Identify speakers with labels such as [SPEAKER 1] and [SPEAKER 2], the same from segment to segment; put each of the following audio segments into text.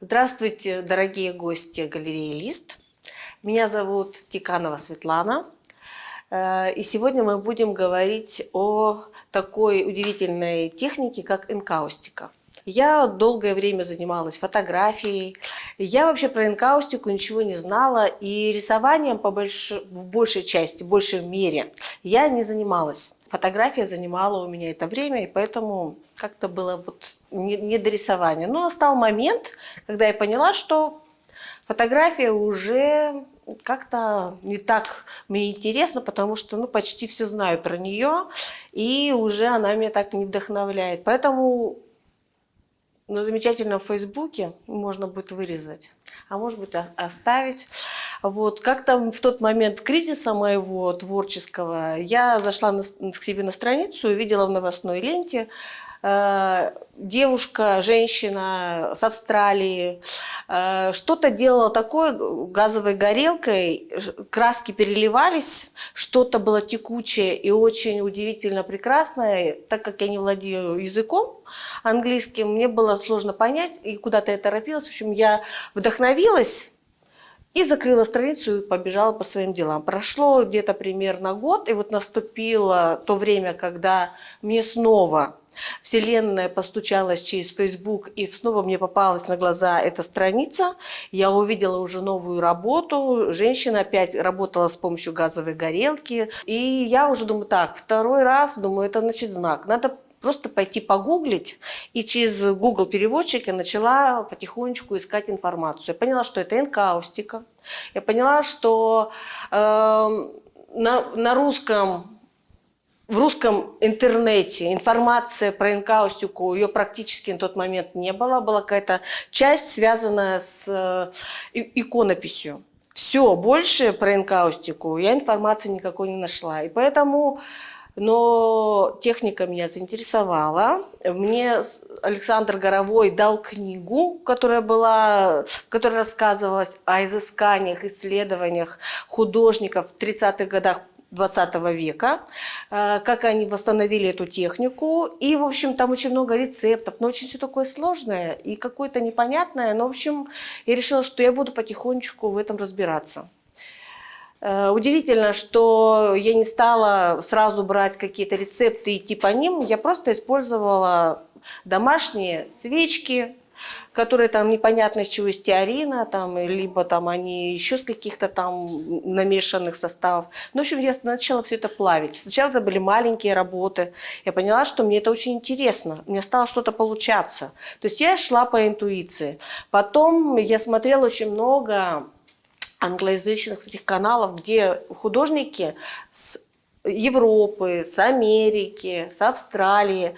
[SPEAKER 1] Здравствуйте, дорогие гости галереи «Лист». Меня зовут Тиканова Светлана. Э, и сегодня мы будем говорить о такой удивительной технике, как энкаустика. Я долгое время занималась фотографией. Я вообще про энкаустику ничего не знала. И рисованием по больш... в большей части, в большей мере я не занималась. Фотография занимала у меня это время, и поэтому как-то было вот не, не до рисования. Но настал момент, когда я поняла, что фотография уже как-то не так мне интересно, потому что ну, почти все знаю про нее, и уже она меня так не вдохновляет. Поэтому на замечательном Фейсбуке можно будет вырезать, а может быть оставить. Вот, как-то в тот момент кризиса моего творческого я зашла на, к себе на страницу, увидела в новостной ленте э, девушка, женщина с Австралии, э, что-то делала такое газовой горелкой, краски переливались, что-то было текучее и очень удивительно прекрасное. Так как я не владею языком английским, мне было сложно понять, и куда-то я торопилась. В общем, я вдохновилась и закрыла страницу и побежала по своим делам. Прошло где-то примерно год, и вот наступило то время, когда мне снова Вселенная постучалась через Facebook, и снова мне попалась на глаза эта страница. Я увидела уже новую работу. Женщина опять работала с помощью газовой горелки. И я уже думаю, так, второй раз, думаю, это значит знак. Надо просто пойти погуглить, и через Google переводчик я начала потихонечку искать информацию. Я поняла, что это энкаустика. Я поняла, что э, на, на русском в русском интернете информация про энкаустику, ее практически на тот момент не было. Была какая-то часть, связанная с э, иконописью. Все, больше про энкаустику я информации никакой не нашла. И поэтому но техника меня заинтересовала. Мне Александр Горовой дал книгу, которая была, в которой рассказывалась о изысканиях, исследованиях художников в 30-х годах 20 века, э, как они восстановили эту технику. И, в общем, там очень много рецептов, но очень все такое сложное и какое-то непонятное. Но, в общем, я решила, что я буду потихонечку в этом разбираться. Э, удивительно, что я не стала сразу брать какие-то рецепты и идти по ним. Я просто использовала домашние свечки, которые там непонятно из чего, из теорина, там, либо там они еще с каких-то там намешанных составов. Ну, в общем, я начала все это плавить. Сначала это были маленькие работы. Я поняла, что мне это очень интересно. Мне стало что-то получаться. То есть я шла по интуиции. Потом я смотрела очень много англоязычных этих каналов, где художники с Европы, с Америки, с Австралии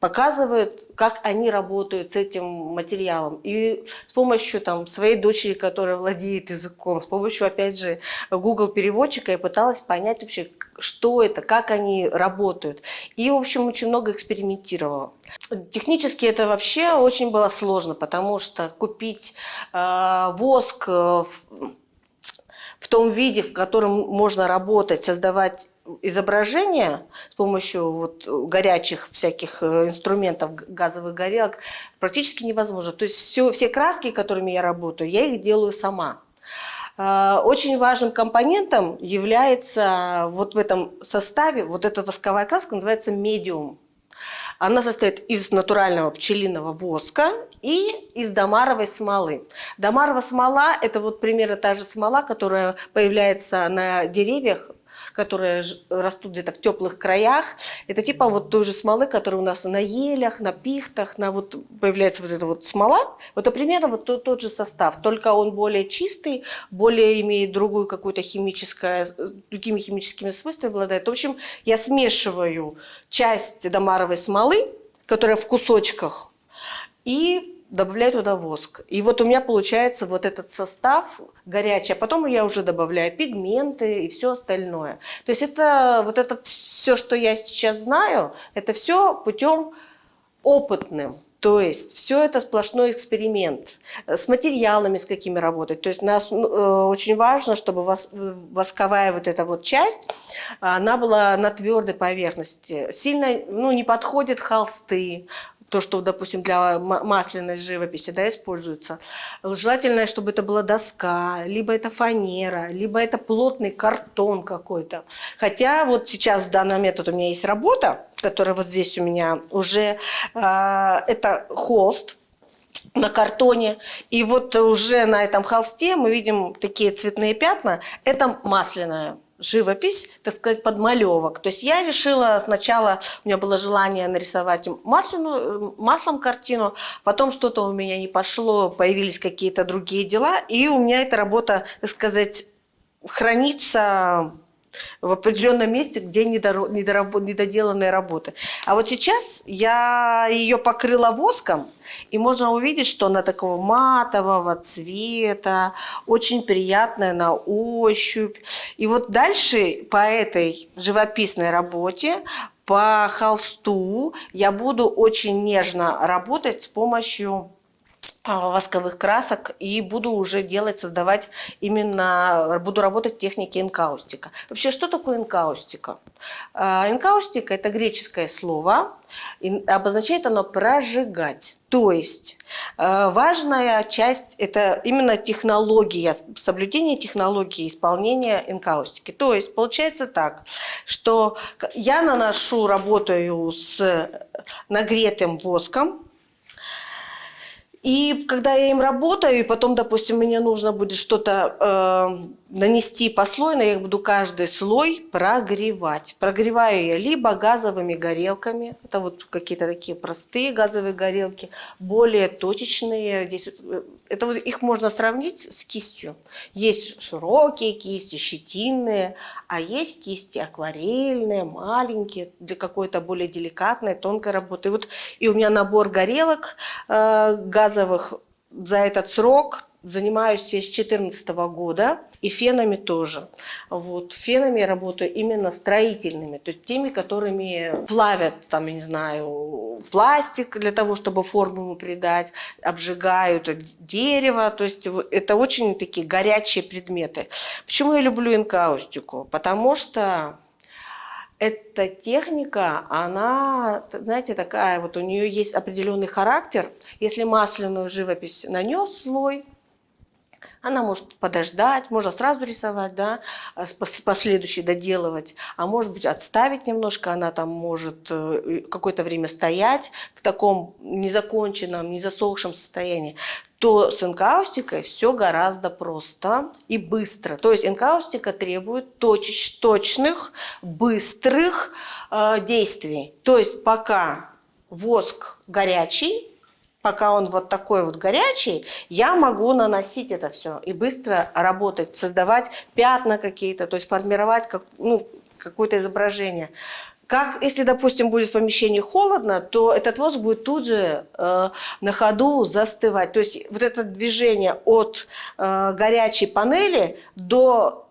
[SPEAKER 1] показывают, как они работают с этим материалом. И с помощью там, своей дочери, которая владеет языком, с помощью, опять же, Google переводчика я пыталась понять вообще, что это, как они работают. И, в общем, очень много экспериментировала. Технически это вообще очень было сложно, потому что купить э, воск в в том виде, в котором можно работать, создавать изображения с помощью вот горячих всяких э, инструментов, газовых горелок, практически невозможно. То есть все, все краски, которыми я работаю, я их делаю сама. А, очень важным компонентом является вот в этом составе, вот эта восковая краска называется медиум. Она состоит из натурального пчелиного воска и из домаровой смолы. Домарова смола – это вот примерно та же смола, которая появляется на деревьях которые растут где-то в теплых краях. Это типа вот той же смолы, которая у нас на елях, на пихтах, на вот появляется вот эта вот смола. Вот это примерно вот тот, тот же состав, только он более чистый, более имеет другую какую-то химическое, другими химическими свойствами обладает. В общем, я смешиваю часть домаровой смолы, которая в кусочках, и добавляю туда воск. И вот у меня получается вот этот состав горячий, а потом я уже добавляю пигменты и все остальное. То есть это вот это все, что я сейчас знаю, это все путем опытным. То есть все это сплошной эксперимент. С материалами, с какими работать. То есть нас, ну, э, очень важно, чтобы восковая вот эта вот часть, она была на твердой поверхности. Сильно ну, не подходят холсты, то, что, допустим, для масляной живописи да, используется. Желательно, чтобы это была доска, либо это фанера, либо это плотный картон какой-то. Хотя вот сейчас в данный момент вот у меня есть работа, которая вот здесь у меня уже, э, это холст, на картоне. И вот уже на этом холсте мы видим такие цветные пятна. Это масляная живопись, так сказать, подмалевок. То есть я решила сначала, у меня было желание нарисовать масляную, маслом картину, потом что-то у меня не пошло, появились какие-то другие дела, и у меня эта работа, так сказать, хранится в определенном месте, где недоделанные работы. А вот сейчас я ее покрыла воском, и можно увидеть, что она такого матового цвета, очень приятная на ощупь. И вот дальше по этой живописной работе по холсту я буду очень нежно работать с помощью восковых красок и буду уже делать, создавать именно, буду работать в технике инкаустика. Вообще, что такое инкаустика? А, инкаустика – это греческое слово, обозначает оно «прожигать». То есть а, важная часть – это именно технология, соблюдение технологии исполнения инкаустики. То есть получается так, что я наношу, работаю с нагретым воском, и когда я им работаю, и потом, допустим, мне нужно будет что-то э, нанести послойно, я буду каждый слой прогревать. Прогреваю я либо газовыми горелками, это вот какие-то такие простые газовые горелки, более точечные. Здесь, э, это вот их можно сравнить с кистью. Есть широкие кисти, щетинные, а есть кисти акварельные, маленькие, для какой-то более деликатной, тонкой работы. И, вот, и у меня набор горелок э, газовых за этот срок занимаюсь я с 2014 года. И фенами тоже. Вот. Фенами я работаю именно строительными, то есть теми, которыми плавят, там, я не знаю, пластик для того, чтобы форму ему придать, обжигают дерево, то есть это очень такие горячие предметы. Почему я люблю инкаустику? Потому что эта техника, она, знаете, такая, вот у нее есть определенный характер. Если масляную живопись нанес слой, она может подождать, можно сразу рисовать, да, а последующий доделывать, а может быть отставить немножко, она там может э, какое-то время стоять в таком незаконченном, незасохшем состоянии то с энкаустикой все гораздо просто и быстро. То есть энкаустика требует точеч, точных, быстрых э, действий. То есть пока воск горячий, пока он вот такой вот горячий, я могу наносить это все и быстро работать, создавать пятна какие-то, то есть формировать как, ну, какое-то изображение. Как, если, допустим, будет в помещении холодно, то этот воск будет тут же э, на ходу застывать. То есть вот это движение от э, горячей панели до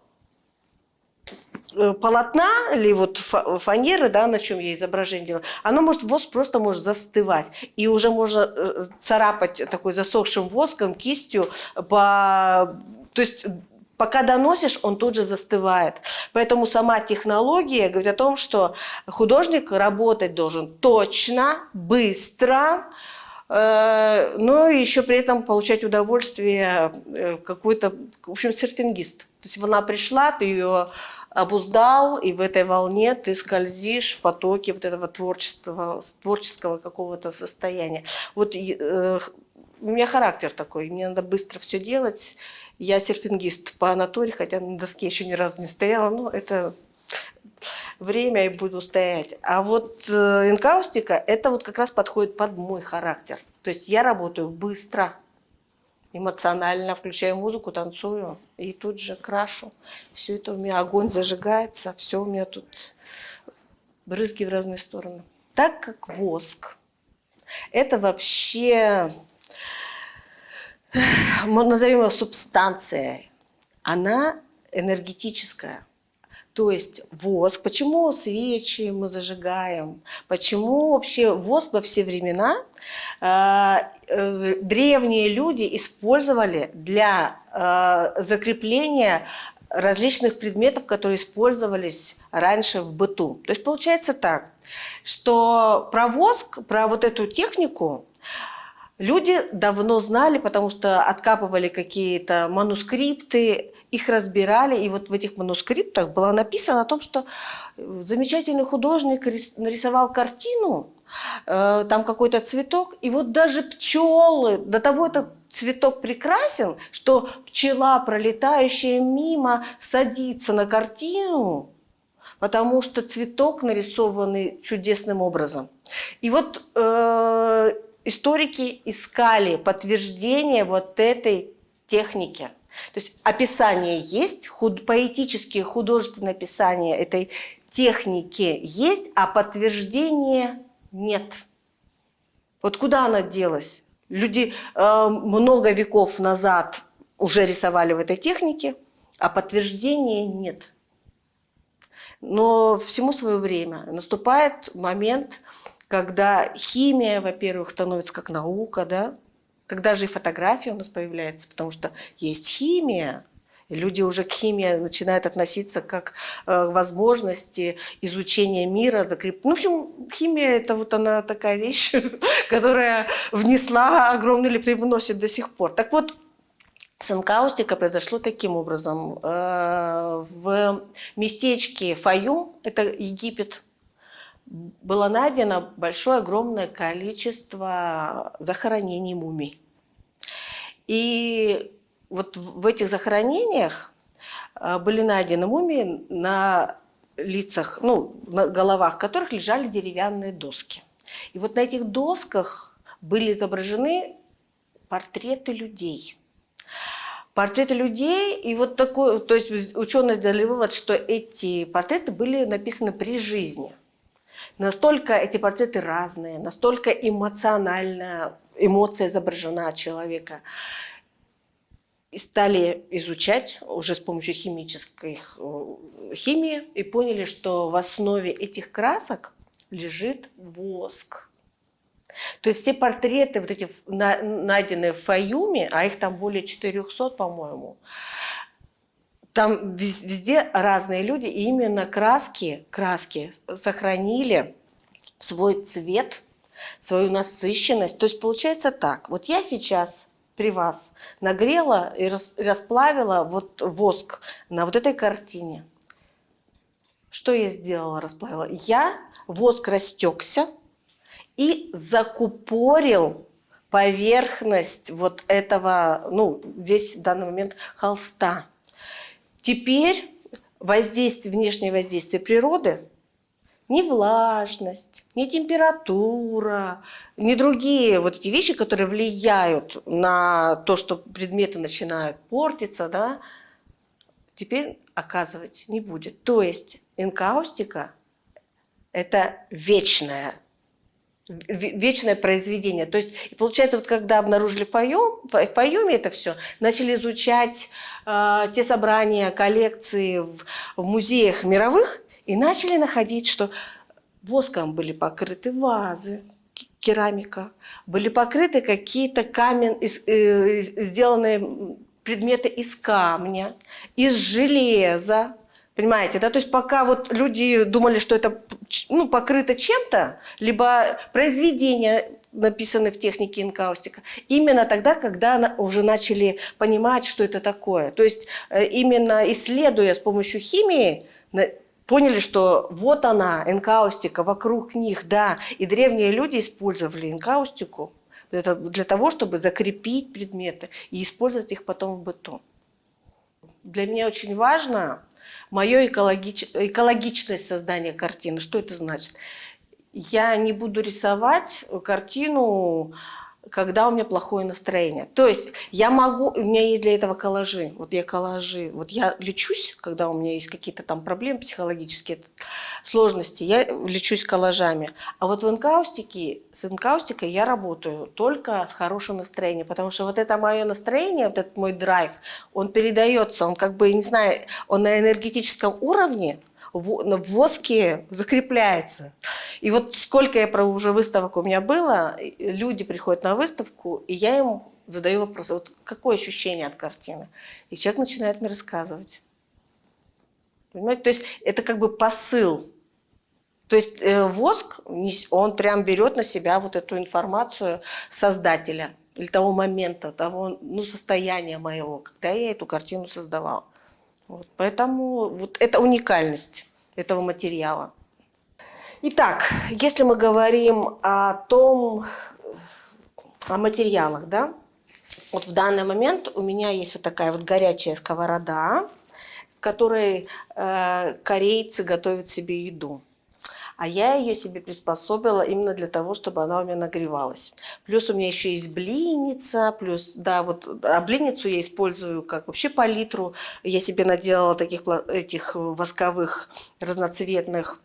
[SPEAKER 1] полотна или вот фанеры, да, на чем я изображение делаю, оно может, воск просто может застывать. И уже можно э, царапать такой засохшим воском, кистью по... То есть пока доносишь, он тут же застывает. Поэтому сама технология говорит о том, что художник работать должен точно, быстро, э, но еще при этом получать удовольствие какой-то, в общем, серфингист. То есть она пришла, ты ее обуздал, и в этой волне ты скользишь в потоке вот этого творчества, творческого какого-то состояния. Вот э, у меня характер такой, мне надо быстро все делать. Я серфингист по натуре, хотя на доске еще ни разу не стояла, но это время и буду стоять. А вот э, инкаустика, это вот как раз подходит под мой характер. То есть я работаю быстро, эмоционально, включаю музыку, танцую и тут же крашу. Все это у меня, огонь зажигается, все у меня тут брызги в разные стороны. Так как воск, это вообще, назовем его субстанцией, она энергетическая. То есть воск, почему свечи мы зажигаем, почему вообще воск во все времена э, э, древние люди использовали для э, закрепления различных предметов, которые использовались раньше в быту. То есть получается так, что про воск, про вот эту технику люди давно знали, потому что откапывали какие-то манускрипты, их разбирали, и вот в этих манускриптах было написано о том, что замечательный художник нарисовал картину, э, там какой-то цветок, и вот даже пчелы, до того этот цветок прекрасен, что пчела, пролетающая мимо, садится на картину, потому что цветок нарисованный чудесным образом. И вот э, историки искали подтверждение вот этой техники. То есть описание есть, худ, поэтические художественное описание этой техники есть, а подтверждения нет. Вот куда она делась? Люди э, много веков назад уже рисовали в этой технике, а подтверждения нет. Но всему свое время. Наступает момент, когда химия, во-первых, становится как наука, да? Когда же и фотография у нас появляется, потому что есть химия, люди уже к химии начинают относиться как э, возможности изучения мира. Закреп... Ну, в общем, химия – это вот она такая вещь, которая внесла огромный или привносит до сих пор. Так вот, Санкаустика произошло таким образом. Э, в местечке Фаюм, это Египет, было найдено большое, огромное количество захоронений мумий. И вот в этих захоронениях э, были найдены мумии на лицах, ну, на головах которых лежали деревянные доски. И вот на этих досках были изображены портреты людей – портреты людей, и вот такой, то есть ученые сделали вывод, что эти портреты были написаны при жизни. Настолько эти портреты разные, настолько эмоционально, эмоция изображена человека. И стали изучать уже с помощью химической э, химии и поняли, что в основе этих красок лежит воск. То есть все портреты, вот эти найденные в Фаюме, а их там более 400, по-моему, там везде разные люди, и именно краски, краски сохранили свой цвет, свою насыщенность. То есть получается так, вот я сейчас при вас нагрела и расплавила вот воск на вот этой картине. Что я сделала, расплавила? Я, воск растекся, и закупорил поверхность вот этого, ну, весь в данный момент холста. Теперь воздействие, внешнее воздействие природы, ни влажность, ни температура, ни другие вот эти вещи, которые влияют на то, что предметы начинают портиться, да, теперь оказывать не будет. То есть энкаустика – это вечная вечное произведение. То есть, получается, вот когда обнаружили Файом, Файоме это все, начали изучать э, те собрания, коллекции в, в музеях мировых, и начали находить, что воском были покрыты вазы, керамика, были покрыты какие-то камень, э, сделанные предметы из камня, из железа, Понимаете, да? То есть пока вот люди думали, что это ну, покрыто чем-то, либо произведения написаны в технике инкаустика, именно тогда, когда уже начали понимать, что это такое. То есть э, именно исследуя с помощью химии, поняли, что вот она, инкаустика, вокруг них, да. И древние люди использовали инкаустику для того, чтобы закрепить предметы и использовать их потом в быту. Для меня очень важно мое экологич... экологичность создания картины. Что это значит? Я не буду рисовать картину когда у меня плохое настроение. То есть я могу, у меня есть для этого коллажи. Вот я коллажи, вот я лечусь, когда у меня есть какие-то там проблемы психологические, сложности, я лечусь коллажами. А вот в инкаустике, с инкаустикой я работаю только с хорошим настроением, потому что вот это мое настроение, вот этот мой драйв, он передается, он как бы, не знаю, он на энергетическом уровне, в воске закрепляется. И вот сколько я про уже выставок у меня было, люди приходят на выставку, и я им задаю вопрос, вот какое ощущение от картины? И человек начинает мне рассказывать. Понимаете? То есть это как бы посыл. То есть э, воск, он прям берет на себя вот эту информацию создателя или того момента, того ну, состояния моего, когда я эту картину создавала. Вот. Поэтому вот это уникальность этого материала. Итак, если мы говорим о том, о материалах, да, вот в данный момент у меня есть вот такая вот горячая сковорода, в которой э, корейцы готовят себе еду. А я ее себе приспособила именно для того, чтобы она у меня нагревалась. Плюс у меня еще есть блинница, плюс, да, вот, а блинницу я использую как вообще палитру. Я себе наделала таких этих восковых разноцветных,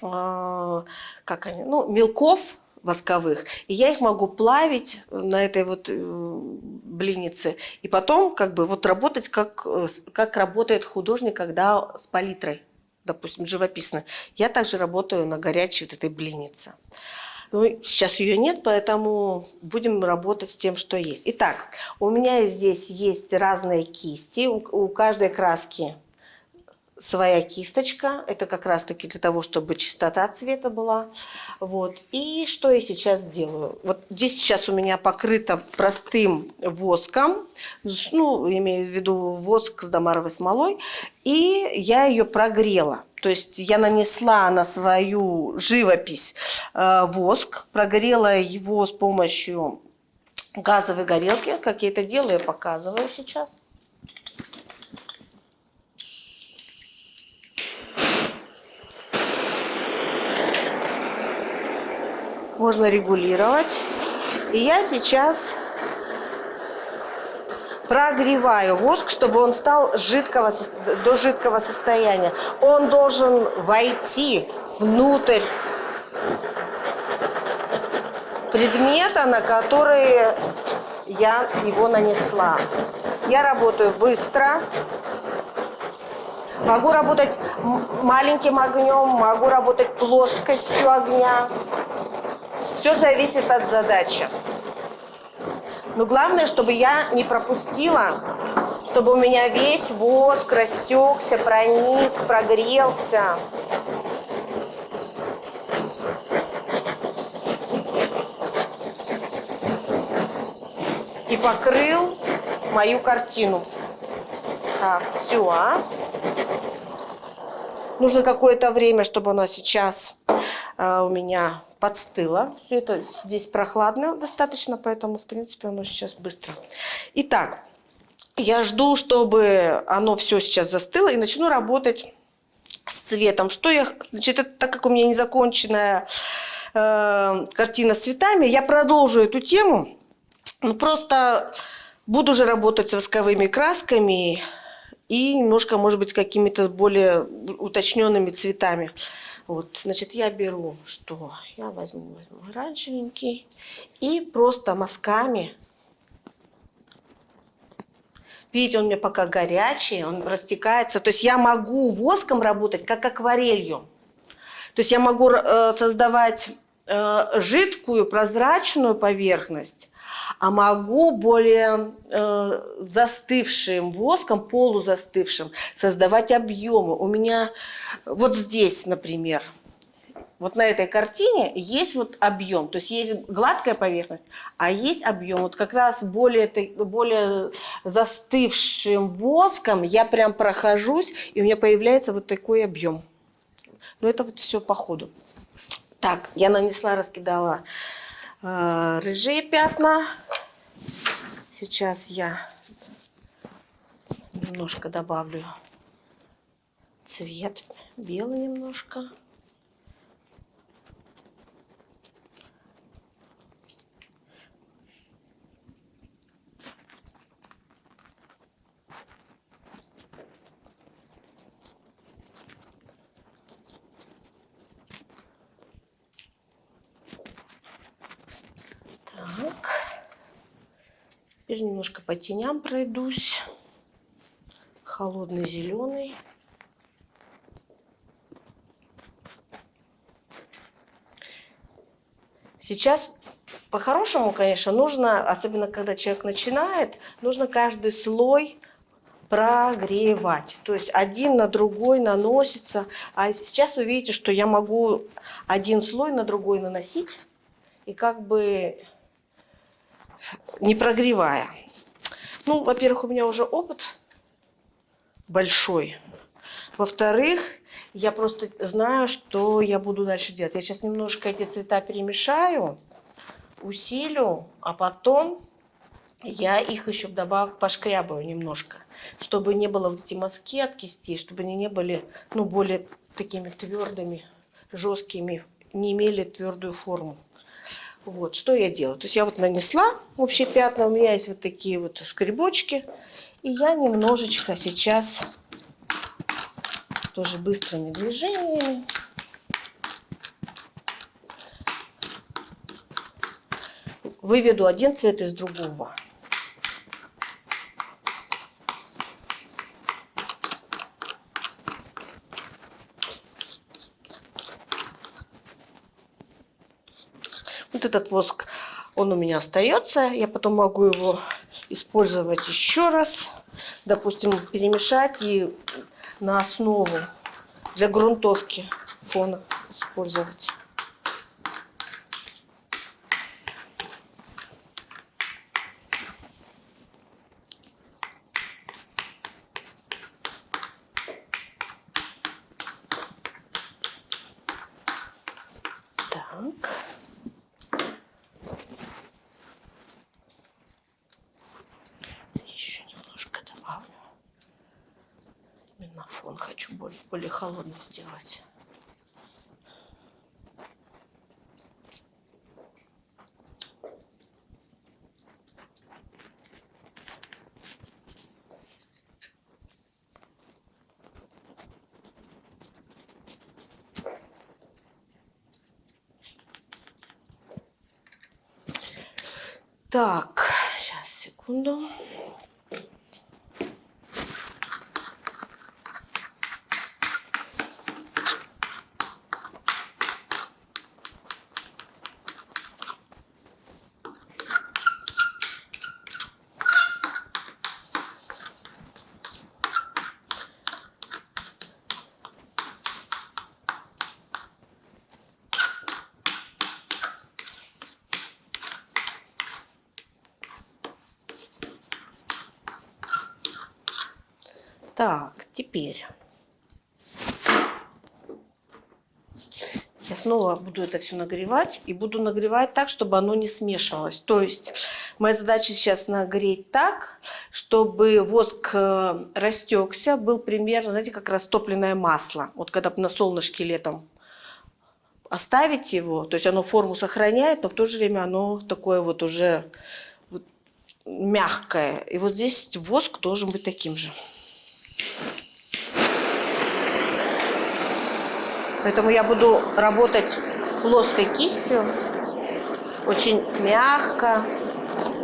[SPEAKER 1] как они, ну, мелков, восковых. И я их могу плавить на этой вот э, блиннице. И потом как бы вот работать, как, э, как работает художник, когда с палитрой, допустим, живописно. Я также работаю на горячей вот этой блиннице. Ну, сейчас ее нет, поэтому будем работать с тем, что есть. Итак, у меня здесь есть разные кисти. У, у каждой краски своя кисточка. Это как раз таки для того, чтобы чистота цвета была. Вот. И что я сейчас делаю? Вот здесь сейчас у меня покрыто простым воском. Ну, имею в виду воск с домаровой смолой. И я ее прогрела. То есть я нанесла на свою живопись э, воск, прогрела его с помощью газовой горелки. Как я это делаю, я показываю сейчас. Можно регулировать. И я сейчас прогреваю воск, чтобы он стал жидкого, до жидкого состояния. Он должен войти внутрь предмета, на который я его нанесла. Я работаю быстро. Могу работать маленьким огнем, могу работать плоскостью огня. Все зависит от задачи. Но главное, чтобы я не пропустила, чтобы у меня весь воск растекся, проник, прогрелся. И покрыл мою картину. Так, все. А? Нужно какое-то время, чтобы оно сейчас у меня подстыло. Все это здесь прохладно достаточно, поэтому, в принципе, оно сейчас быстро. Итак, я жду, чтобы оно все сейчас застыло и начну работать с цветом. Что я, значит, это, так как у меня незаконченная э, картина с цветами, я продолжу эту тему. Ну, просто буду уже работать с восковыми красками и немножко, может быть, какими-то более уточненными цветами. Вот, значит, я беру, что? Я возьму, возьму оранжевенький и просто мазками. Видите, он у меня пока горячий, он растекается. То есть я могу воском работать, как акварелью. То есть я могу э, создавать э, жидкую, прозрачную поверхность, а могу более э, застывшим воском, полузастывшим, создавать объемы. У меня вот здесь, например, вот на этой картине есть вот объем, то есть есть гладкая поверхность, а есть объем. Вот как раз более, более застывшим воском я прям прохожусь, и у меня появляется вот такой объем. Но это вот все по ходу. Так, я нанесла, раскидала э, рыжие пятна. Сейчас я немножко добавлю цвет, белый немножко. Теперь немножко по теням пройдусь. Холодный зеленый. Сейчас по-хорошему, конечно, нужно, особенно когда человек начинает, нужно каждый слой прогревать. То есть один на другой наносится. А сейчас вы видите, что я могу один слой на другой наносить. И как бы не прогревая. Ну, во-первых, у меня уже опыт большой. Во-вторых, я просто знаю, что я буду дальше делать. Я сейчас немножко эти цвета перемешаю, усилю, а потом я их еще вдобавок пошкрябаю немножко, чтобы не было вот эти мазки от кисти, чтобы они не были, ну, более такими твердыми, жесткими, не имели твердую форму. Вот, что я делаю? То есть я вот нанесла общие пятна, у меня есть вот такие вот скребочки, и я немножечко сейчас тоже быстрыми движениями выведу один цвет из другого. Вот этот воск, он у меня остается. Я потом могу его использовать еще раз. Допустим, перемешать и на основу для грунтовки фона использовать. фон хочу более, сделать. Так, сейчас, секунду. Так, теперь я снова буду это все нагревать. И буду нагревать так, чтобы оно не смешивалось. То есть моя задача сейчас нагреть так, чтобы воск э, растекся, был примерно, знаете, как растопленное масло. Вот когда на солнышке летом оставить его, то есть оно форму сохраняет, но в то же время оно такое вот уже мягкое. И вот здесь воск должен быть таким же. Поэтому я буду работать плоской кистью, очень мягко,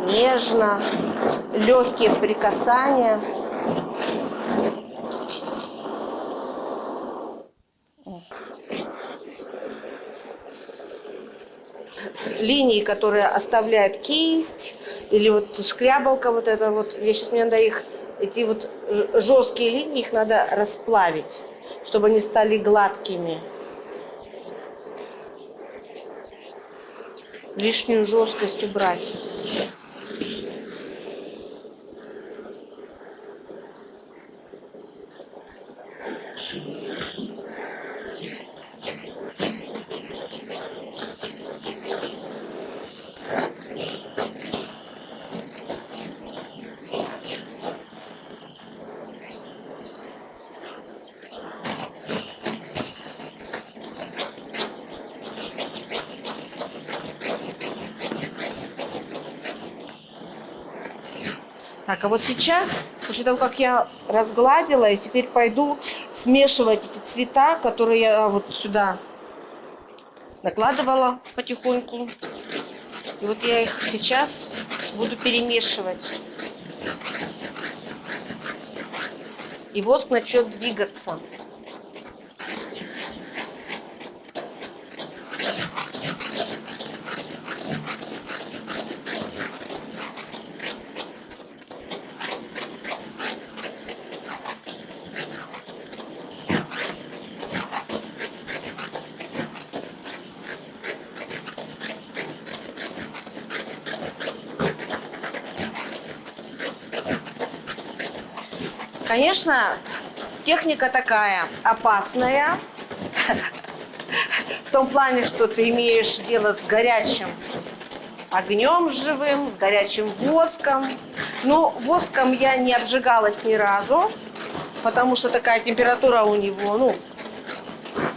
[SPEAKER 1] нежно, легкие прикасания. Линии, которые оставляет кисть, или вот шкрябалка вот это вот, я сейчас мне надо их, эти вот жесткие линии, их надо расплавить чтобы они стали гладкими. Лишнюю жесткость убрать. Так, а вот сейчас, после того, как я разгладила, я теперь пойду смешивать эти цвета, которые я вот сюда накладывала потихоньку. И вот я их сейчас буду перемешивать. И воск начнет двигаться. Конечно, техника такая опасная. В том плане, что ты имеешь дело с горячим огнем живым, с горячим воском. Но воском я не обжигалась ни разу, потому что такая температура у него, ну,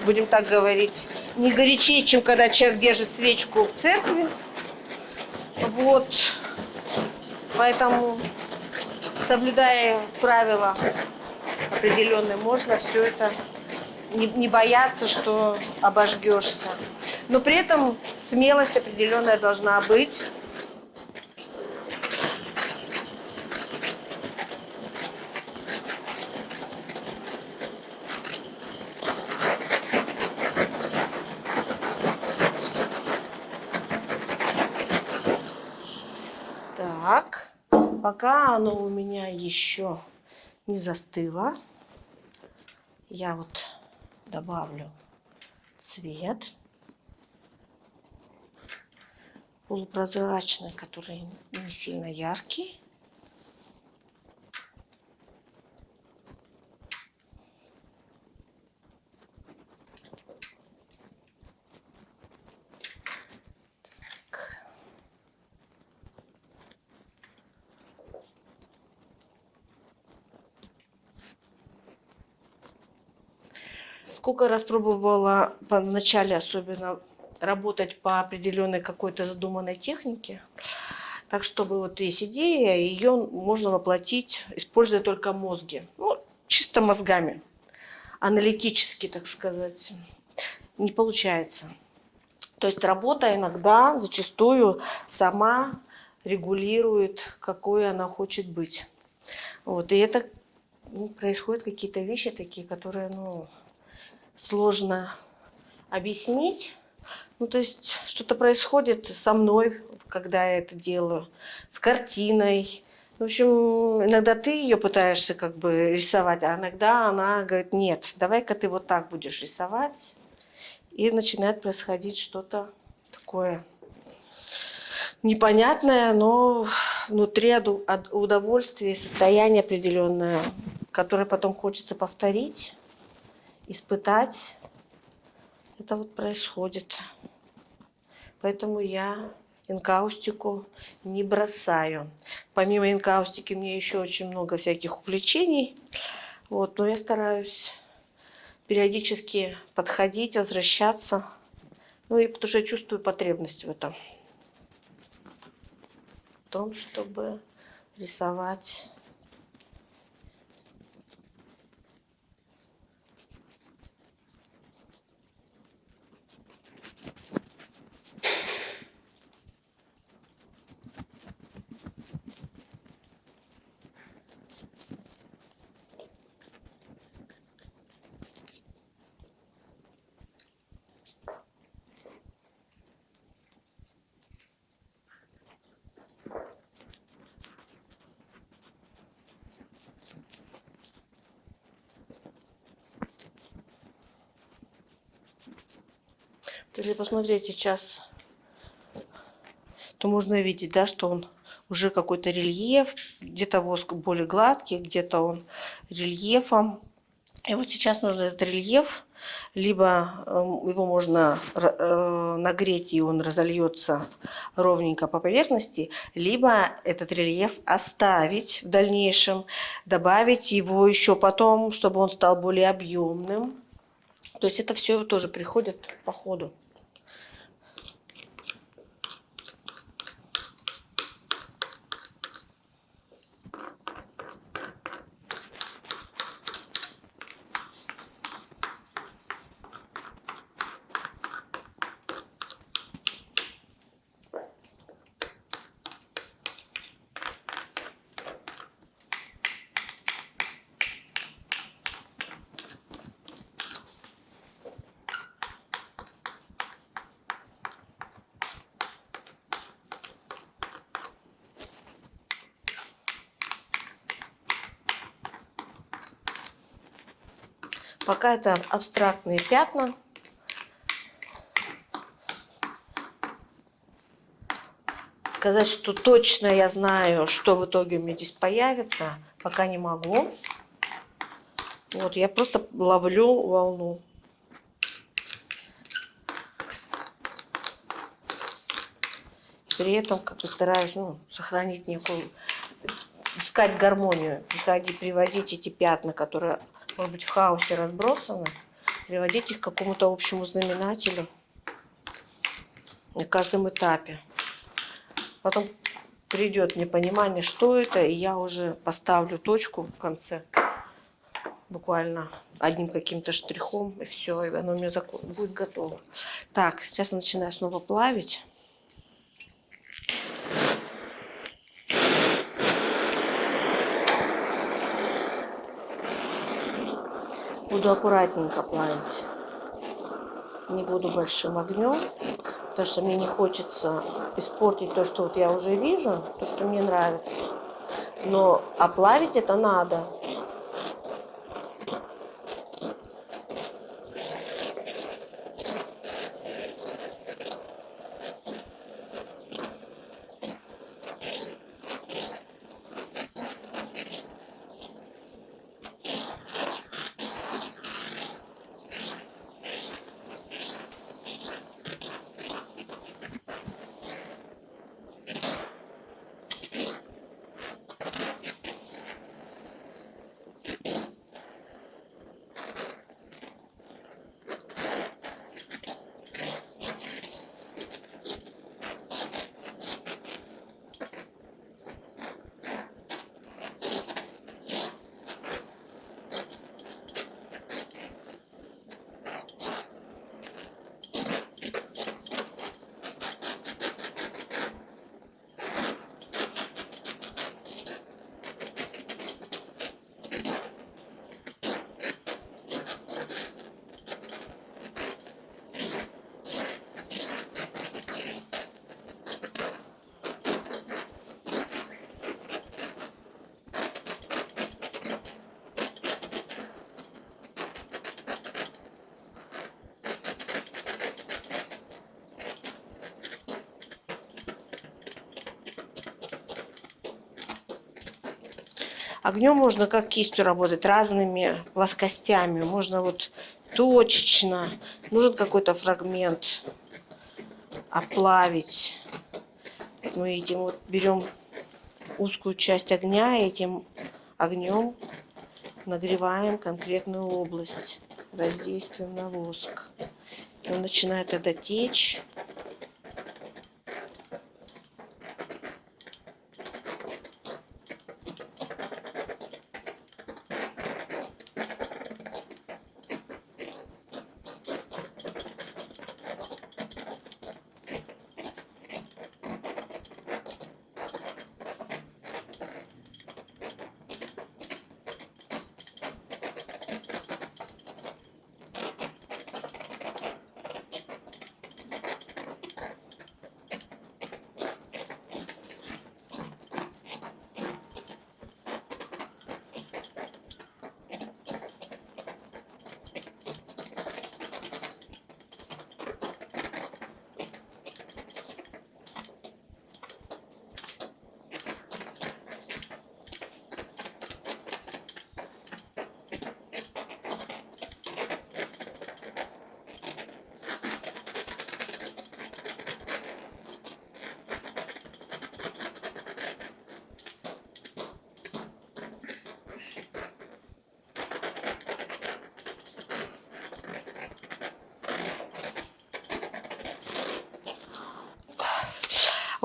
[SPEAKER 1] будем так говорить, не горячее, чем когда человек держит свечку в церкви. Вот. Поэтому, соблюдая правила определенные, можно все это не, не бояться, что обожгешься. Но при этом смелость определенная должна быть. Так, пока оно у меня еще не застыло, я вот добавлю цвет полупрозрачный, который не сильно яркий. Сколько раз пробовала в начале особенно работать по определенной какой-то задуманной технике. Так, чтобы вот есть идея, ее можно воплотить, используя только мозги. Ну, чисто мозгами. Аналитически, так сказать. Не получается. То есть работа иногда, зачастую, сама регулирует, какой она хочет быть. Вот, и это ну, происходят какие-то вещи такие, которые ну, сложно объяснить. Ну, то есть что-то происходит со мной, когда я это делаю, с картиной. В общем, иногда ты ее пытаешься как бы рисовать, а иногда она говорит, нет, давай-ка ты вот так будешь рисовать. И начинает происходить что-то такое непонятное, но внутри удовольствие, состояние определенное, которое потом хочется повторить, испытать. Это вот происходит. Поэтому я инкаустику не бросаю. Помимо инкаустики мне еще очень много всяких увлечений. Вот, но я стараюсь периодически подходить, возвращаться. Ну и потому что я чувствую потребность в этом. В том, чтобы рисовать Если посмотреть сейчас, то можно видеть, да, что он уже какой-то рельеф, где-то воск более гладкий, где-то он рельефом. И вот сейчас нужно этот рельеф, либо эм, его можно э, нагреть, и он разольется ровненько по поверхности, либо этот рельеф оставить в дальнейшем, добавить его еще потом, чтобы он стал более объемным. То есть это все тоже приходит по ходу. Пока это абстрактные пятна. Сказать, что точно я знаю, что в итоге у меня здесь появится, пока не могу. Вот, я просто ловлю волну. При этом как бы стараюсь ну, сохранить некую, искать гармонию, приходить, приводить эти пятна, которые, может быть, в хаосе разбросаны, приводить их к какому-то общему знаменателю на каждом этапе. Потом придет мне понимание, что это, и я уже поставлю точку в конце. Буквально одним каким-то штрихом, и все, и оно у меня будет готово. Так, сейчас я начинаю снова плавить. Буду аккуратненько плавить. Не буду большим огнем потому что мне не хочется испортить то, что вот я уже вижу, то, что мне нравится. Но оплавить это надо. Огнем можно как кистью работать, разными плоскостями. Можно вот точечно. Нужен какой-то фрагмент оплавить. Мы этим вот берем узкую часть огня и этим огнем нагреваем конкретную область воздействием на воск. И он начинает тогда течь.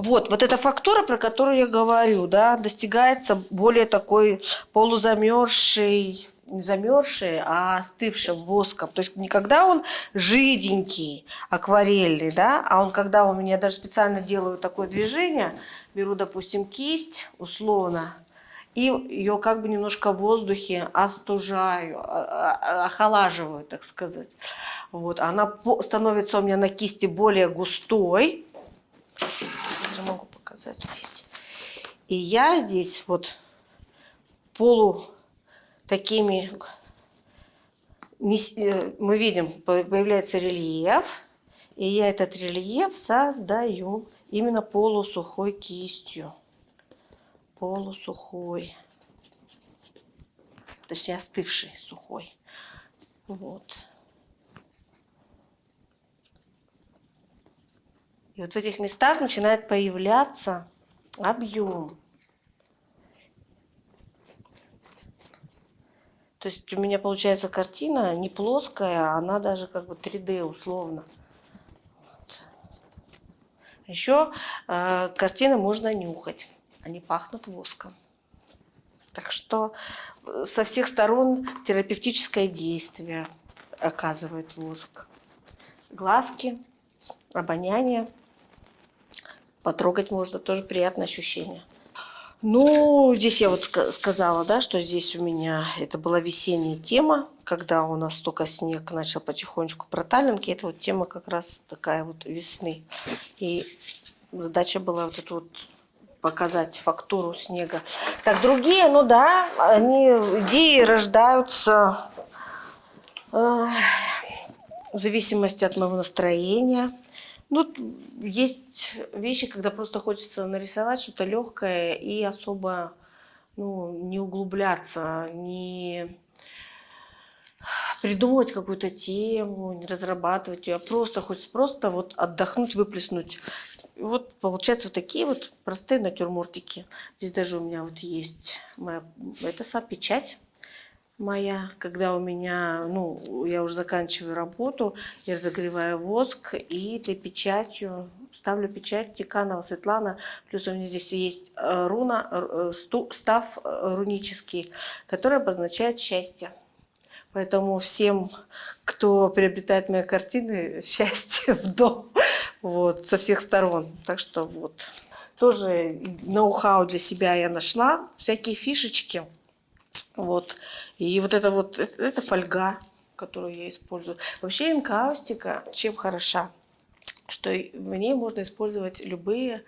[SPEAKER 1] Вот, вот эта фактура, про которую я говорю, да, достигается более такой полузамерзшей, не замерзшей, а остывшим воском. То есть не когда он жиденький, акварельный, да, а он когда у меня даже специально делаю такое движение, беру, допустим, кисть условно, и ее как бы немножко в воздухе остужаю, а, а, охолаживаю, так сказать. Вот, она становится у меня на кисти более густой, даже могу показать здесь. И я здесь вот полу такими, э, мы видим, появляется рельеф, и я этот рельеф создаю именно полусухой кистью. Полусухой. точнее остывший, сухой. Вот. И вот в этих местах начинает появляться объем. То есть у меня получается картина не плоская, она даже как бы 3D условно. Вот. Еще э, картины можно нюхать, они пахнут воском. Так что э, со всех сторон терапевтическое действие оказывает воск. Глазки, обоняние, потрогать можно, тоже приятное ощущение. Ну, здесь я вот сказала, да, что здесь у меня это была весенняя тема, когда у нас только снег начал потихонечку проталинки. Это вот тема как раз такая вот весны. И задача была вот эту вот показать фактуру снега. Так, другие, ну да, они, идеи рождаются э, в зависимости от моего настроения. Ну, есть вещи, когда просто хочется нарисовать что-то легкое и особо ну, не углубляться, не придумывать какую-то тему, не разрабатывать ее, а просто хочется просто вот отдохнуть, выплеснуть. Вот получаются вот такие вот простые натюрмортики. Здесь даже у меня вот есть моя, это са, печать моя, когда у меня, ну, я уже заканчиваю работу, я разогреваю воск и этой печатью ставлю печать Тиканова Светлана, плюс у меня здесь есть э, руна, э, став э, рунический, который обозначает счастье. Поэтому всем, кто приобретает мои картины, счастье в дом, вот, со всех сторон. Так что вот, тоже ноу-хау для себя я нашла, всякие фишечки. Вот. И вот это вот, это, это фольга, которую я использую. Вообще инкаустика чем хороша? Что в ней можно использовать любые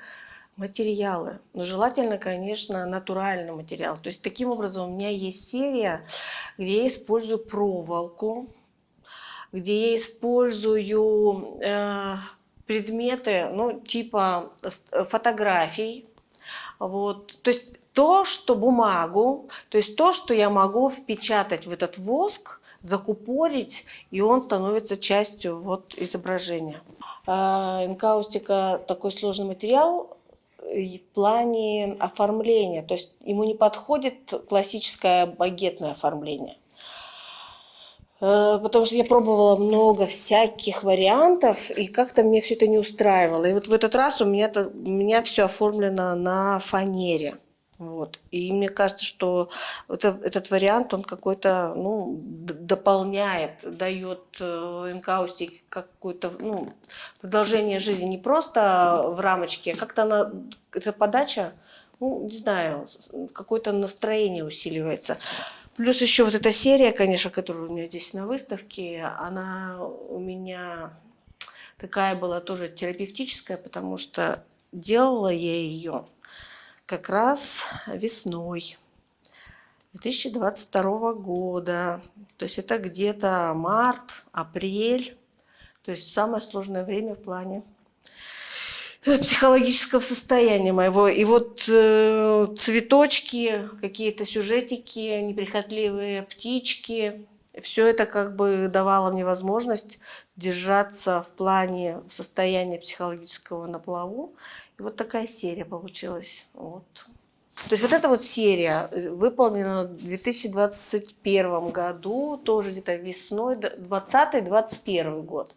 [SPEAKER 1] материалы. Но желательно, конечно, натуральный материал. То есть таким образом у меня есть серия, где я использую проволоку, где я использую э, предметы, ну, типа фотографий. Вот. То есть то, что бумагу, то есть то, что я могу впечатать в этот воск, закупорить, и он становится частью вот изображения. А, Энкаустика такой сложный материал в плане оформления, то есть ему не подходит классическое багетное оформление. Э, потому что я пробовала много всяких вариантов, и как-то мне все это не устраивало. И вот в этот раз у меня, у меня все оформлено на фанере. Вот. И мне кажется, что это, этот вариант, он какой-то, ну, дополняет, дает э, энкаустике какое-то, ну, продолжение жизни не просто в рамочке, а как-то она, эта подача, ну, не знаю, какое-то настроение усиливается. Плюс еще вот эта серия, конечно, которая у меня здесь на выставке, она у меня такая была тоже терапевтическая, потому что делала я ее как раз весной 2022 года. То есть это где-то март, апрель. То есть самое сложное время в плане э, психологического состояния моего. И вот э, цветочки, какие-то сюжетики, неприхотливые птички, все это как бы давало мне возможность держаться в плане состояния психологического на плаву и вот такая серия получилась. Вот. То есть вот эта вот серия выполнена в 2021 году, тоже где-то весной, 20-21 год.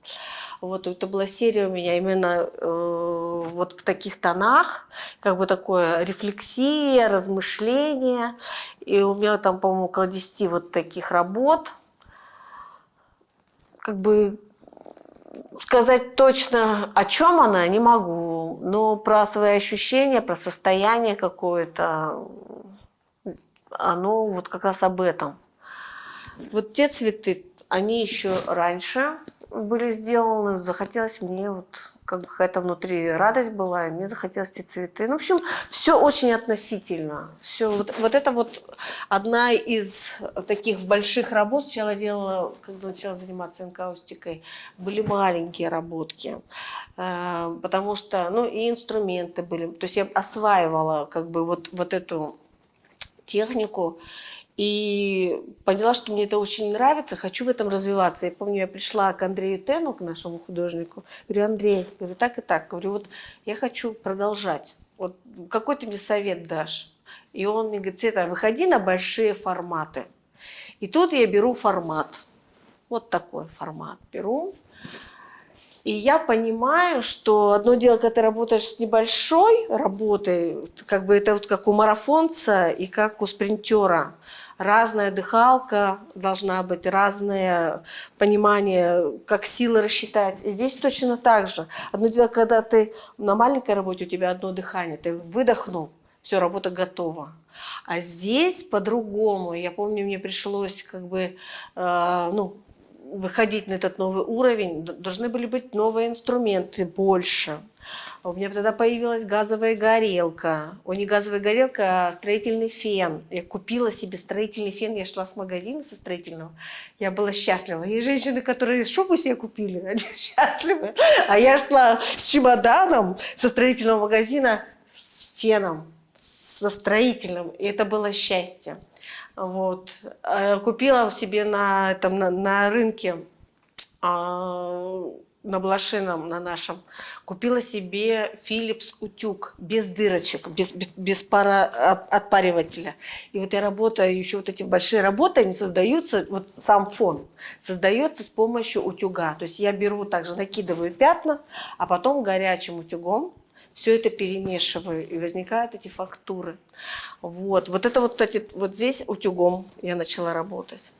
[SPEAKER 1] Вот это была серия у меня именно э, вот в таких тонах, как бы такое рефлексия, размышление. И у меня там, по-моему, около 10 вот таких работ. Как бы сказать точно, о чем она, не могу. Но про свои ощущения, про состояние какое-то, оно вот как раз об этом. Вот те цветы, они еще раньше были сделаны. Захотелось мне вот как бы какая-то внутри радость была, и мне захотелось эти цветы. Ну, в общем, все очень относительно. Все, вот, вот это вот одна из таких больших работ. Сначала делала, когда начала заниматься энкаустикой, были маленькие работки, э, потому что, ну, и инструменты были. То есть я осваивала как бы вот, вот эту технику. И поняла, что мне это очень нравится, хочу в этом развиваться. Я помню, я пришла к Андрею Тену, к нашему художнику. Говорю, Андрей, говорю, так и так. Говорю, вот я хочу продолжать. Вот какой ты мне совет дашь? И он мне говорит, Света, выходи на большие форматы. И тут я беру формат. Вот такой формат беру. И я понимаю, что одно дело, когда ты работаешь с небольшой работой, как бы это вот как у марафонца и как у спринтера. Разная дыхалка должна быть, разное понимание, как силы рассчитать. И здесь точно так же. Одно дело, когда ты на маленькой работе, у тебя одно дыхание, ты выдохнул, все, работа готова. А здесь по-другому. Я помню, мне пришлось как бы, э, ну, выходить на этот новый уровень, должны были быть новые инструменты больше. У меня тогда появилась газовая горелка. О, не газовая горелка, а строительный фен. Я купила себе строительный фен. Я шла с магазина со строительного. Я была счастлива. Есть женщины, которые шубу себе купили, они счастливы. А я шла с чемоданом со строительного магазина с феном, со строительным. И это было счастье. Вот. Э, купила себе на, там, на, на рынке, а, на Блошином, на нашем, купила себе Philips утюг без дырочек, без, без, пара, от, отпаривателя. И вот я работаю, еще вот эти большие работы, они создаются, вот сам фон создается с помощью утюга. То есть я беру также, накидываю пятна, а потом горячим утюгом все это перемешиваю, и возникают эти фактуры. Вот, вот это вот, кстати, вот здесь утюгом я начала работать.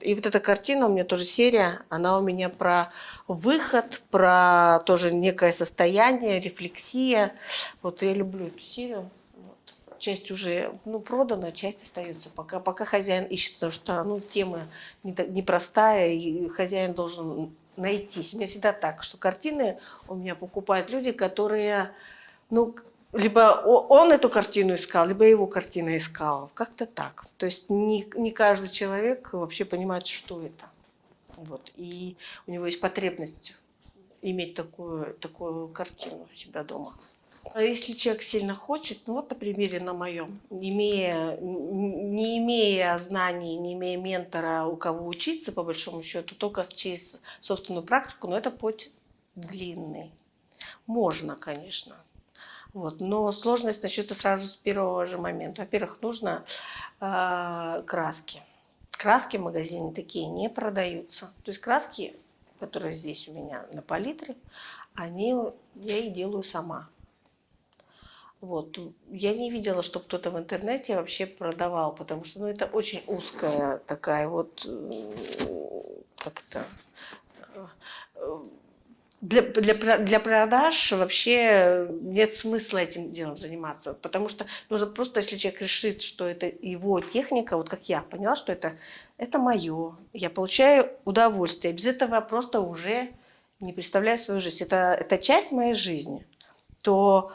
[SPEAKER 1] И вот эта картина у меня тоже серия, она у меня про выход, про тоже некое состояние, рефлексия. Вот я люблю эту серию. Вот. Часть уже ну, продана, часть остается, пока, пока хозяин ищет, потому что ну, тема непростая, и хозяин должен найтись. У меня всегда так, что картины у меня покупают люди, которые, ну, либо он эту картину искал, либо его картина искала. Как-то так. То есть не, не каждый человек вообще понимает, что это. Вот. И у него есть потребность иметь такую, такую картину у себя дома. А если человек сильно хочет, ну вот на примере на моем, имея, не имея знаний, не имея ментора, у кого учиться, по большому счету, только через собственную практику, но это путь длинный. Можно, конечно. Вот. Но сложность начнется сразу с первого же момента. Во-первых, нужно э, краски. Краски в магазине такие не продаются. То есть краски, которые здесь у меня на палитре, они я и делаю сама. Вот. Я не видела, чтобы кто-то в интернете вообще продавал, потому что ну, это очень узкая такая вот, как-то, для, для, для продаж вообще нет смысла этим делом заниматься, потому что нужно просто, если человек решит, что это его техника, вот как я поняла, что это, это мое, я получаю удовольствие, без этого просто уже не представляю свою жизнь, это, это часть моей жизни, то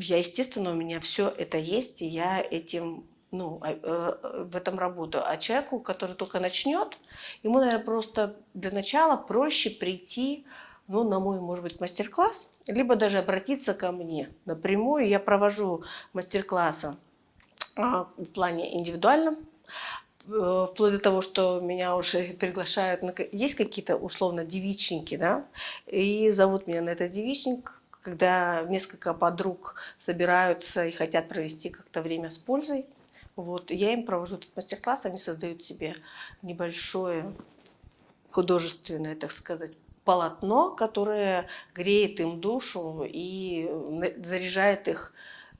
[SPEAKER 1] я, естественно, у меня все это есть, и я этим, ну, а, э, в этом работаю. А человеку, который только начнет, ему, наверное, просто для начала проще прийти, ну, на мой, может быть, мастер-класс, либо даже обратиться ко мне напрямую. Я провожу мастер-классы а, в плане индивидуальном, э, вплоть до того, что меня уже приглашают, есть какие-то условно девичники, да, и зовут меня на этот девичник, когда несколько подруг собираются и хотят провести как-то время с пользой. Вот, я им провожу этот мастер-класс, они создают себе небольшое художественное, так сказать, полотно, которое греет им душу и заряжает их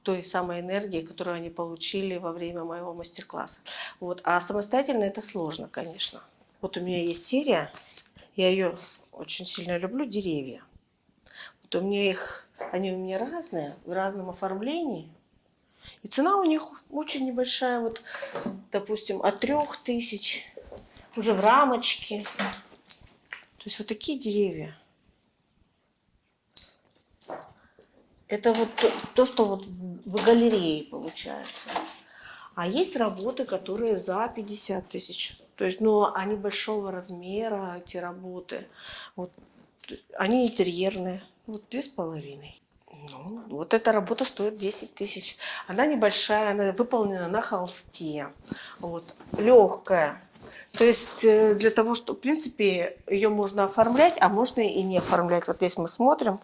[SPEAKER 1] той самой энергией, которую они получили во время моего мастер-класса. Вот. А самостоятельно это сложно, конечно. Вот у меня есть серия, я ее очень сильно люблю, «Деревья» то у меня их, они у меня разные, в разном оформлении. И цена у них очень небольшая, вот, допустим, от трех тысяч, уже в рамочке. То есть вот такие деревья. Это вот то, то что вот в, в галерее получается. А есть работы, которые за 50 тысяч. То есть, ну, они большого размера, эти работы. Вот, они интерьерные. Вот две с половиной. Ну, вот эта работа стоит 10 тысяч. Она небольшая, она выполнена на холсте. Вот, легкая. То есть э, для того, что, в принципе, ее можно оформлять, а можно и не оформлять. Вот здесь мы смотрим,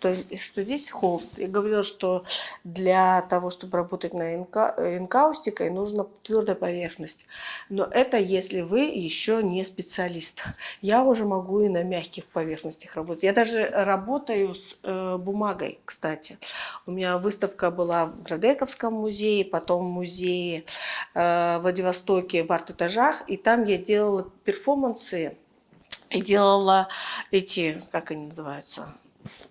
[SPEAKER 1] то, что здесь холст. Я говорила, что для того, чтобы работать на инка, инкаустикой, нужна твердая поверхность. Но это если вы еще не специалист. Я уже могу и на мягких поверхностях работать. Я даже работаю с э, бумагой, кстати. У меня выставка была в Градековском музее, потом в музее э, Владивостоке в арт-этажах. И там я делала перформансы и делала эти, как они называются,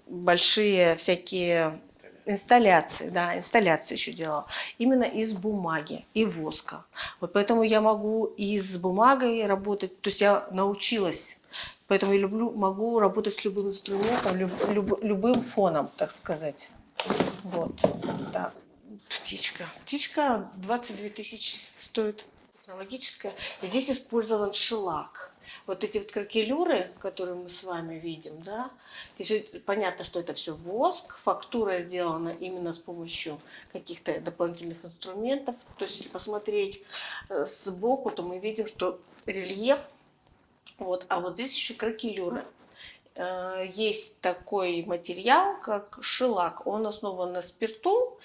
[SPEAKER 1] большие всякие инсталляции, да, инсталляции еще делала, именно из бумаги и воска. Вот поэтому я могу и с бумагой работать, то есть я научилась, поэтому я люблю, могу работать с любым инструментом, люб, люб, любым фоном, так сказать. Вот, да, птичка. Птичка 22 тысячи стоит, технологическая. Здесь использован шелак вот эти вот кракелюры, которые мы с вами видим, да, понятно, что это все воск, фактура сделана именно с помощью каких-то дополнительных инструментов. То есть, если посмотреть э, сбоку, то мы видим, что рельеф, вот, а вот здесь еще кракелюры. Э, есть такой материал, как шелак. Он основан на спирту,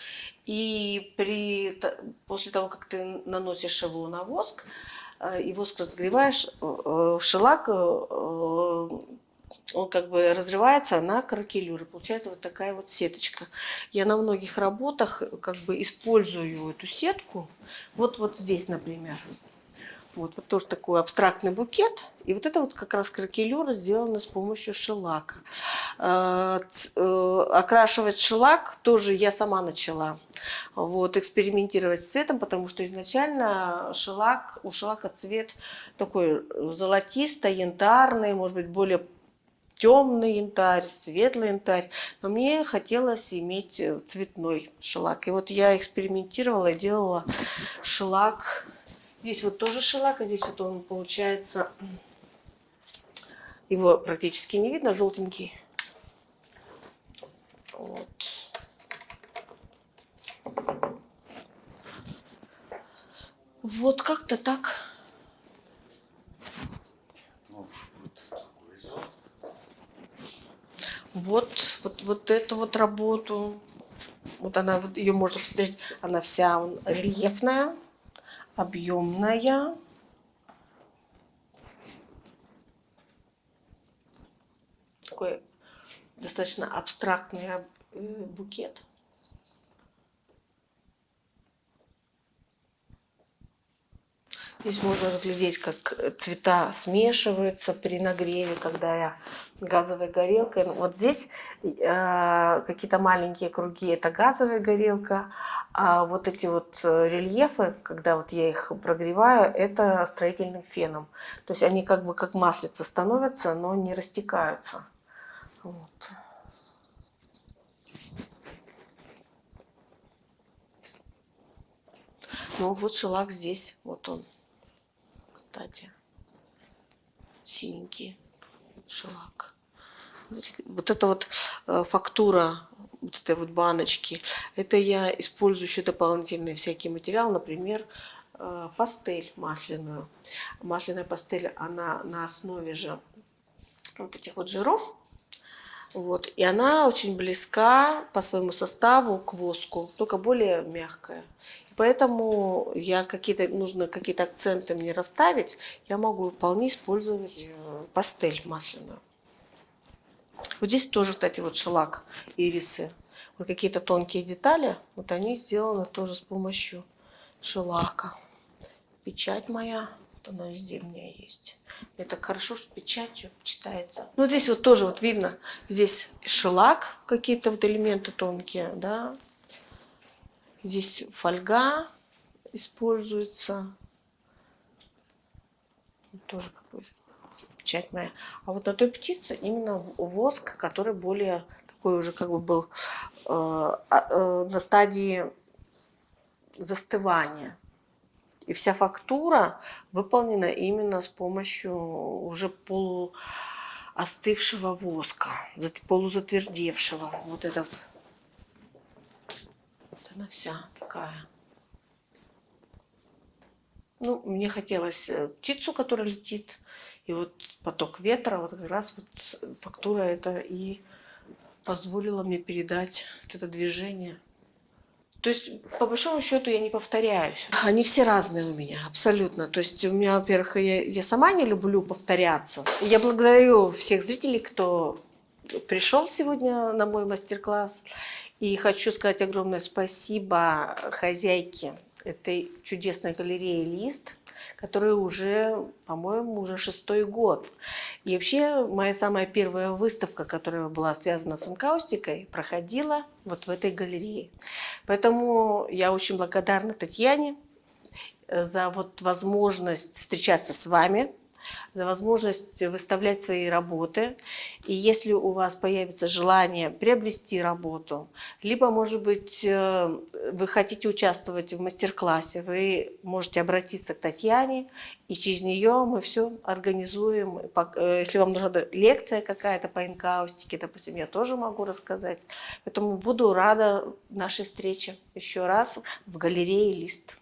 [SPEAKER 1] и при, после того, как ты наносишь его на воск, Э, воск разогреваешь, э, э, шелак, он как бы разрывается на кракелюры. Получается вот такая вот сеточка. Я на многих работах как бы использую эту сетку. Вот, вот здесь, например. Вот, вот тоже такой абстрактный букет. И вот это вот как раз кракелюра сделана с помощью шелака. Э, э, окрашивать шелак тоже я сама начала. Вот, экспериментировать с цветом, потому что изначально шелак, у шелака цвет такой золотисто-янтарный, может быть, более темный янтарь, светлый янтарь, но мне хотелось иметь цветной шелак. И вот я экспериментировала делала шелак Здесь вот тоже шелак, а здесь вот он получается, его практически не видно, желтенький. Вот. Вот как-то так. Вот, вот, вот эту вот работу, вот она, вот ее можно посмотреть, она вся рельефная объемная. Такой достаточно абстрактный э, букет. Здесь можно разглядеть, как цвета смешиваются при нагреве, когда я газовой горелкой. Вот здесь э, какие-то маленькие круги – это газовая горелка, а вот эти вот э, рельефы, когда вот я их прогреваю, это строительным феном. То есть они как бы как маслица становятся, но не растекаются. Вот. Ну вот шелак здесь, вот он кстати. Синенький шелак. Вот эта вот э, фактура вот этой вот баночки, это я использую еще дополнительный всякий материал, например, э, пастель масляную. Масляная пастель, она на основе же вот этих вот жиров, вот, и она очень близка по своему составу к воску, только более мягкая. Поэтому я какие-то нужно какие-то акценты мне расставить, я могу вполне использовать э, пастель масляную. Вот здесь тоже, кстати, вот шелак, ирисы. Вот какие-то тонкие детали, вот они сделаны тоже с помощью шелака. Печать моя, вот она везде у меня есть. Так хорошо, что печатью читается. Ну, здесь вот тоже вот видно, здесь шелак, какие-то вот элементы тонкие, да, Здесь фольга используется. Тоже какой печать моя. А вот на той птице именно воск, который более такой уже как бы был э, а, э, на стадии застывания. И вся фактура выполнена именно с помощью уже полуостывшего воска, полузатвердевшего. Вот этот она вся такая. Ну, мне хотелось э, птицу, которая летит, и вот поток ветра, вот как раз вот фактура это и позволила мне передать вот это движение. То есть, по большому счету, я не повторяюсь. Они все разные у меня, абсолютно. То есть, у меня, во-первых, я, я сама не люблю повторяться. Я благодарю всех зрителей, кто пришел сегодня на мой мастер-класс. И хочу сказать огромное спасибо хозяйке этой чудесной галереи «Лист», которая уже, по-моему, уже шестой год. И вообще моя самая первая выставка, которая была связана с инкаустикой, проходила вот в этой галерее. Поэтому я очень благодарна Татьяне э, за вот возможность встречаться с вами, за возможность выставлять свои работы. И если у вас появится желание приобрести работу, либо, может быть, э, вы хотите участвовать в мастер-классе, вы можете обратиться к Татьяне, и через нее мы все организуем. Э, если вам нужна лекция какая-то по инкаустике, допустим, я тоже могу рассказать. Поэтому буду рада нашей встрече еще раз в галерее «Лист».